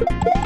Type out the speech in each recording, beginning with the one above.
you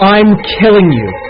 I'm killing you.